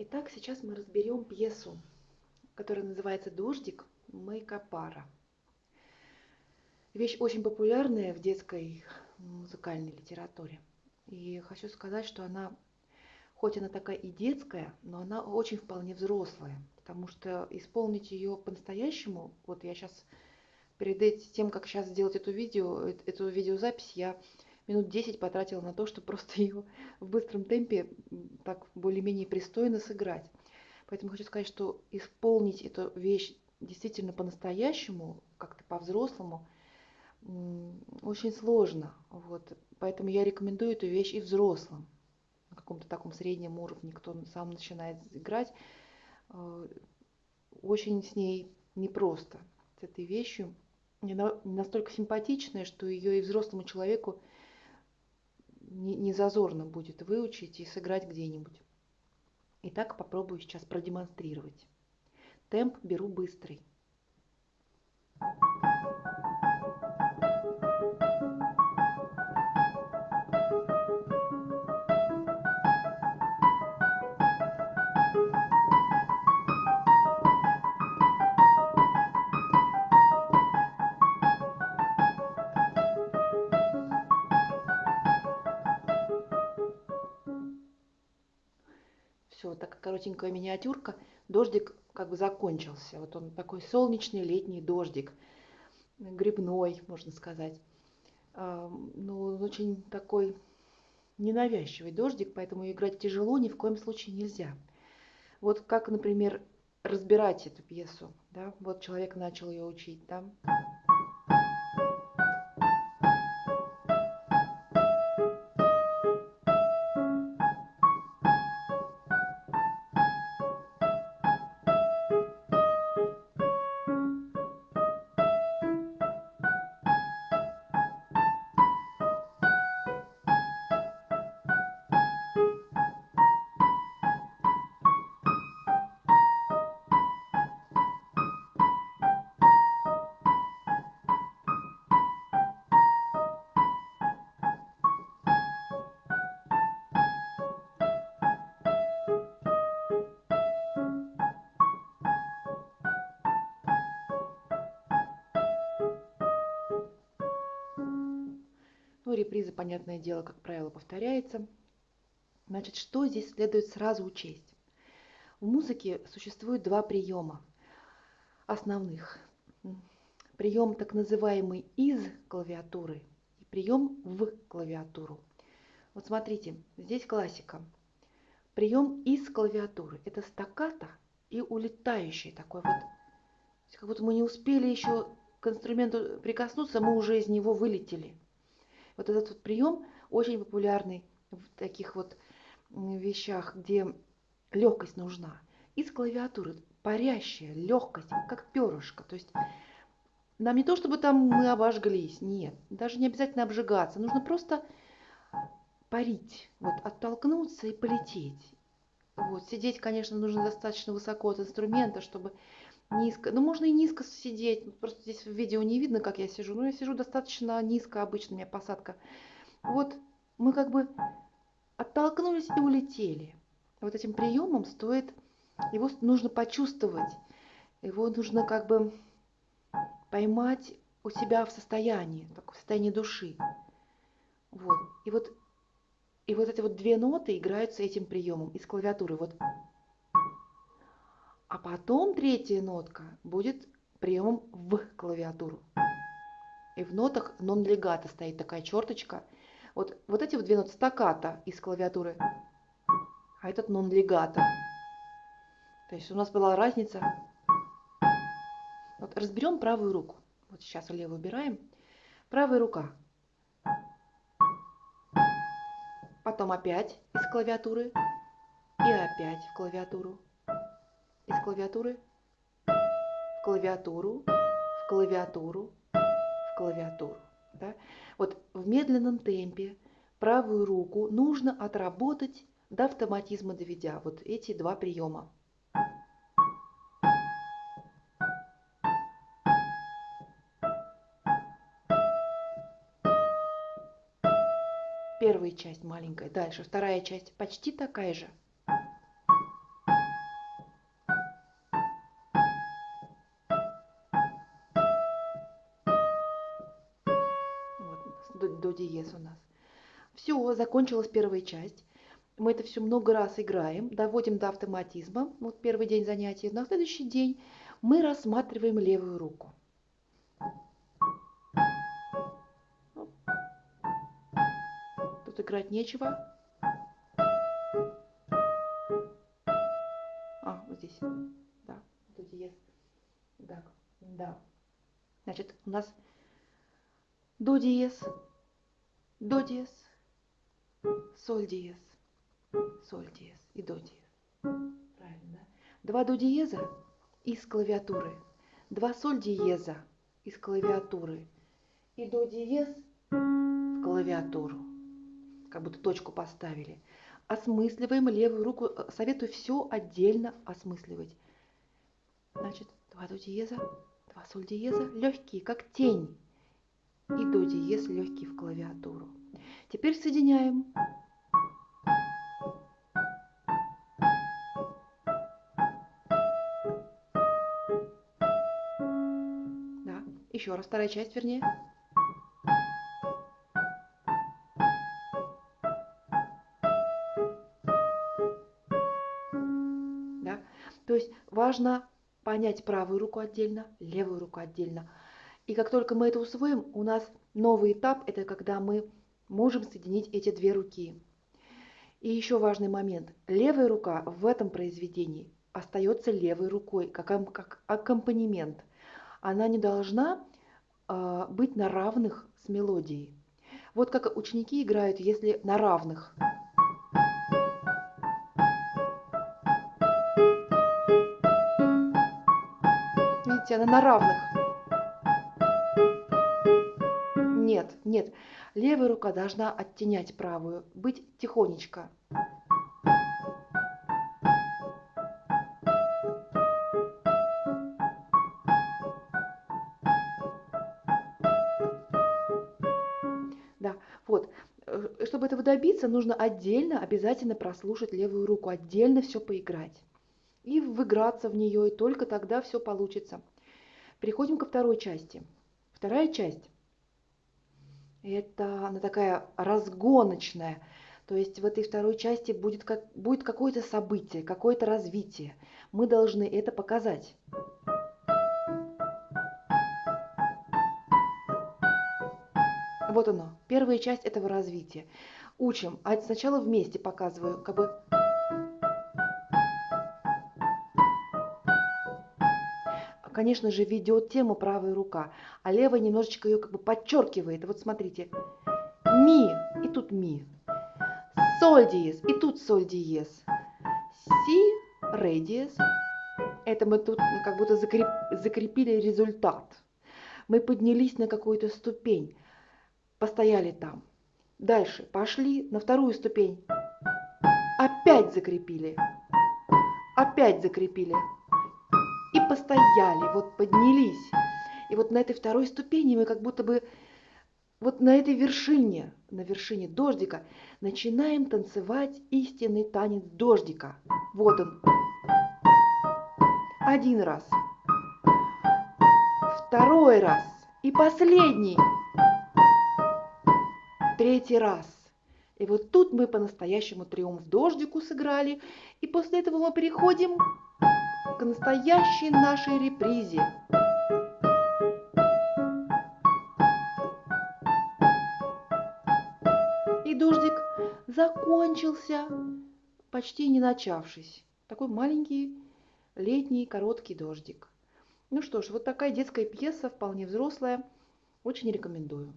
Итак, сейчас мы разберем пьесу, которая называется «Дождик» Мэйка Пара. Вещь очень популярная в детской музыкальной литературе. И хочу сказать, что она, хоть она такая и детская, но она очень вполне взрослая, потому что исполнить ее по-настоящему, вот я сейчас перед тем, как сейчас сделать эту видео, эту видеозапись, я минут 10 потратила на то, чтобы просто ее в быстром темпе так более-менее пристойно сыграть. Поэтому хочу сказать, что исполнить эту вещь действительно по-настоящему, как-то по-взрослому, очень сложно. Вот. Поэтому я рекомендую эту вещь и взрослым, на каком-то таком среднем уровне, кто сам начинает играть. Э, очень с ней непросто, с этой вещью. Она настолько симпатичная, что ее и взрослому человеку не, не зазорно будет выучить и сыграть где-нибудь. Итак, попробую сейчас продемонстрировать. Темп беру быстрый. Все, такая коротенькая миниатюрка. Дождик как бы закончился. Вот он такой солнечный летний дождик, грибной, можно сказать. Ну, очень такой ненавязчивый дождик, поэтому играть тяжело ни в коем случае нельзя. Вот как, например, разбирать эту пьесу. Да? Вот человек начал ее учить. Да? Ну, реприза, понятное дело, как правило, повторяется. Значит, что здесь следует сразу учесть? В музыке существует два приема основных. Прием так называемый из клавиатуры и прием в клавиатуру. Вот смотрите, здесь классика. Прием из клавиатуры. Это стаккато и улетающий такой вот. Как будто мы не успели еще к инструменту прикоснуться, мы уже из него вылетели. Вот этот вот прием очень популярный в таких вот вещах, где легкость нужна. Из клавиатуры парящая легкость, как перышко. То есть нам не то, чтобы там мы обожглись, нет, даже не обязательно обжигаться. Нужно просто парить, вот оттолкнуться и полететь. Вот, сидеть, конечно, нужно достаточно высоко от инструмента, чтобы низко. Ну, можно и низко сидеть. Просто здесь в видео не видно, как я сижу. Но я сижу достаточно низко, обычно у меня посадка. Вот мы как бы оттолкнулись и улетели. Вот этим приемом стоит, его нужно почувствовать. Его нужно как бы поймать у себя в состоянии, в состоянии души. Вот. И вот, и вот эти вот две ноты играются этим приемом из клавиатуры. Вот а потом третья нотка будет приемом в клавиатуру. И в нотах нон-легато стоит такая черточка. Вот, вот эти вот две ноты стаката из клавиатуры, а этот нон-легато. То есть у нас была разница. Вот разберем правую руку. Вот сейчас левую убираем. Правая рука. Потом опять из клавиатуры. И опять в клавиатуру клавиатуры в клавиатуру, в клавиатуру, в клавиатуру. Да? Вот в медленном темпе правую руку нужно отработать до автоматизма доведя вот эти два приема. Первая часть маленькая, дальше вторая часть почти такая же. До диез у нас. Все, закончилась первая часть. Мы это все много раз играем, доводим до автоматизма. Вот первый день занятий. На следующий день мы рассматриваем левую руку. Тут играть нечего. А, вот здесь. Да, тут есть. Так, да. Значит, у нас до диез, до диез, соль диез, соль диез и до диез. Правильно, да? Два до диеза из клавиатуры, два соль диеза из клавиатуры и до диез в клавиатуру. Как будто точку поставили. Осмысливаем левую руку. Советую все отдельно осмысливать. Значит, два до диеза, два соль диеза, легкие, как тень. И до диез легкий в клавиатуру. Теперь соединяем. Да, еще раз, вторая часть, вернее. Да? То есть важно понять правую руку отдельно, левую руку отдельно. И как только мы это усвоим, у нас новый этап – это когда мы можем соединить эти две руки. И еще важный момент. Левая рука в этом произведении остается левой рукой, как, как аккомпанемент. Она не должна э, быть на равных с мелодией. Вот как ученики играют, если на равных – Видите, она на равных. Нет. Левая рука должна оттенять правую, быть тихонечко. Да, вот. Э, чтобы этого добиться, нужно отдельно обязательно прослушать левую руку, отдельно все поиграть и выиграться в нее, и только тогда все получится. Переходим ко второй части. Вторая часть – это она такая разгоночная. То есть в этой второй части будет, как, будет какое-то событие, какое-то развитие. Мы должны это показать. Вот оно, первая часть этого развития. Учим, а сначала вместе показываю, как бы конечно же, ведет тему правая рука, а левая немножечко ее как бы подчеркивает. Вот смотрите, ми, и тут ми, соль диез, и тут соль диез, си, ре диез. Это мы тут как будто закреп, закрепили результат. Мы поднялись на какую-то ступень, постояли там. Дальше пошли на вторую ступень. Опять закрепили. Опять закрепили постояли, вот поднялись. И вот на этой второй ступени мы как будто бы вот на этой вершине, на вершине дождика, начинаем танцевать истинный танец дождика. Вот он. Один раз. Второй раз. И последний. Третий раз. И вот тут мы по-настоящему триумф дождику сыграли. И после этого мы переходим к настоящей нашей репризе. И дождик закончился, почти не начавшись. Такой маленький летний короткий дождик. Ну что ж, вот такая детская пьеса, вполне взрослая. Очень рекомендую.